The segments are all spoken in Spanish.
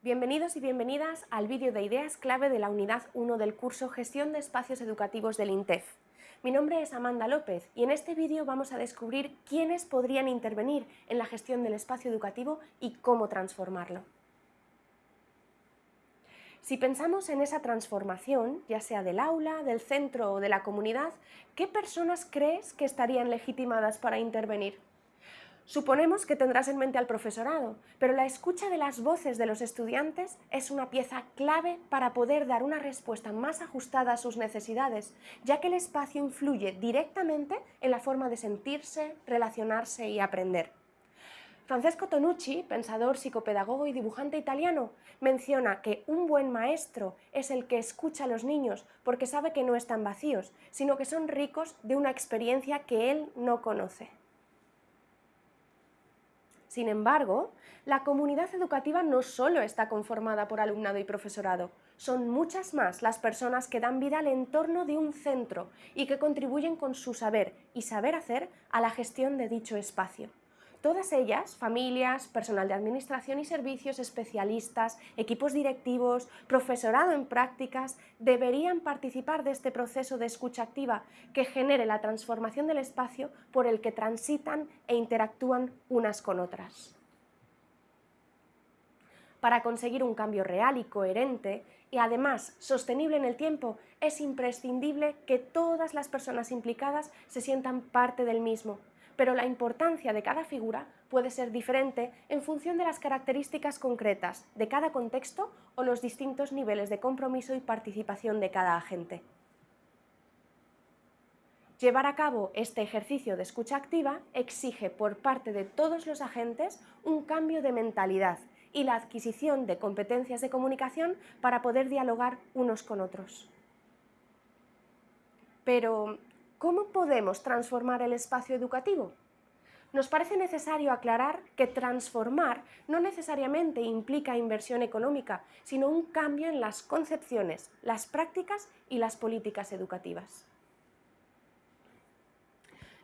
Bienvenidos y bienvenidas al vídeo de ideas clave de la unidad 1 del curso Gestión de Espacios Educativos del INTEF. Mi nombre es Amanda López y en este vídeo vamos a descubrir quiénes podrían intervenir en la gestión del espacio educativo y cómo transformarlo. Si pensamos en esa transformación, ya sea del aula, del centro o de la comunidad, ¿qué personas crees que estarían legitimadas para intervenir? Suponemos que tendrás en mente al profesorado, pero la escucha de las voces de los estudiantes es una pieza clave para poder dar una respuesta más ajustada a sus necesidades, ya que el espacio influye directamente en la forma de sentirse, relacionarse y aprender. Francesco Tonucci, pensador, psicopedagogo y dibujante italiano, menciona que un buen maestro es el que escucha a los niños porque sabe que no están vacíos, sino que son ricos de una experiencia que él no conoce. Sin embargo, la comunidad educativa no solo está conformada por alumnado y profesorado, son muchas más las personas que dan vida al entorno de un centro y que contribuyen con su saber y saber hacer a la gestión de dicho espacio. Todas ellas, familias, personal de administración y servicios, especialistas, equipos directivos, profesorado en prácticas, deberían participar de este proceso de escucha activa que genere la transformación del espacio por el que transitan e interactúan unas con otras. Para conseguir un cambio real y coherente, y además sostenible en el tiempo, es imprescindible que todas las personas implicadas se sientan parte del mismo, pero la importancia de cada figura puede ser diferente en función de las características concretas de cada contexto o los distintos niveles de compromiso y participación de cada agente. Llevar a cabo este ejercicio de escucha activa exige por parte de todos los agentes un cambio de mentalidad y la adquisición de competencias de comunicación para poder dialogar unos con otros. Pero, ¿Cómo podemos transformar el espacio educativo? Nos parece necesario aclarar que transformar no necesariamente implica inversión económica, sino un cambio en las concepciones, las prácticas y las políticas educativas.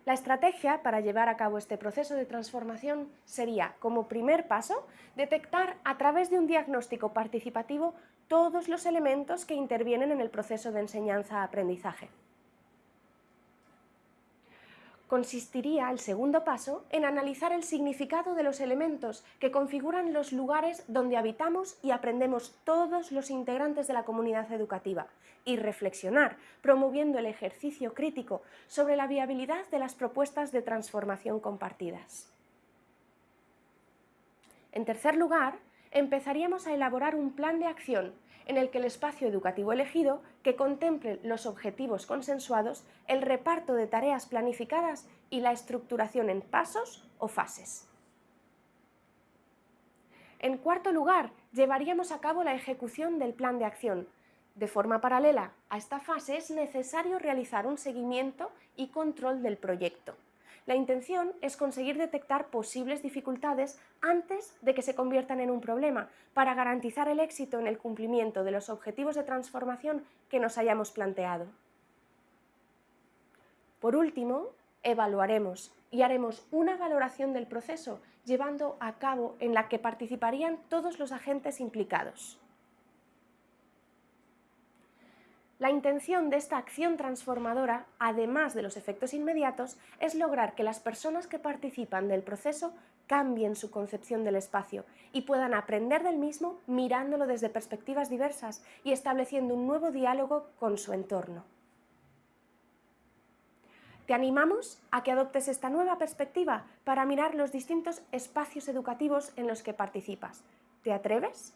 La estrategia para llevar a cabo este proceso de transformación sería, como primer paso, detectar a través de un diagnóstico participativo todos los elementos que intervienen en el proceso de enseñanza-aprendizaje consistiría el segundo paso en analizar el significado de los elementos que configuran los lugares donde habitamos y aprendemos todos los integrantes de la comunidad educativa y reflexionar, promoviendo el ejercicio crítico sobre la viabilidad de las propuestas de transformación compartidas. En tercer lugar, empezaríamos a elaborar un plan de acción en el que el espacio educativo elegido que contemple los objetivos consensuados, el reparto de tareas planificadas y la estructuración en pasos o fases. En cuarto lugar, llevaríamos a cabo la ejecución del plan de acción. De forma paralela a esta fase es necesario realizar un seguimiento y control del proyecto. La intención es conseguir detectar posibles dificultades antes de que se conviertan en un problema, para garantizar el éxito en el cumplimiento de los objetivos de transformación que nos hayamos planteado. Por último, evaluaremos y haremos una valoración del proceso llevando a cabo en la que participarían todos los agentes implicados. La intención de esta acción transformadora, además de los efectos inmediatos, es lograr que las personas que participan del proceso cambien su concepción del espacio y puedan aprender del mismo mirándolo desde perspectivas diversas y estableciendo un nuevo diálogo con su entorno. Te animamos a que adoptes esta nueva perspectiva para mirar los distintos espacios educativos en los que participas. ¿Te atreves?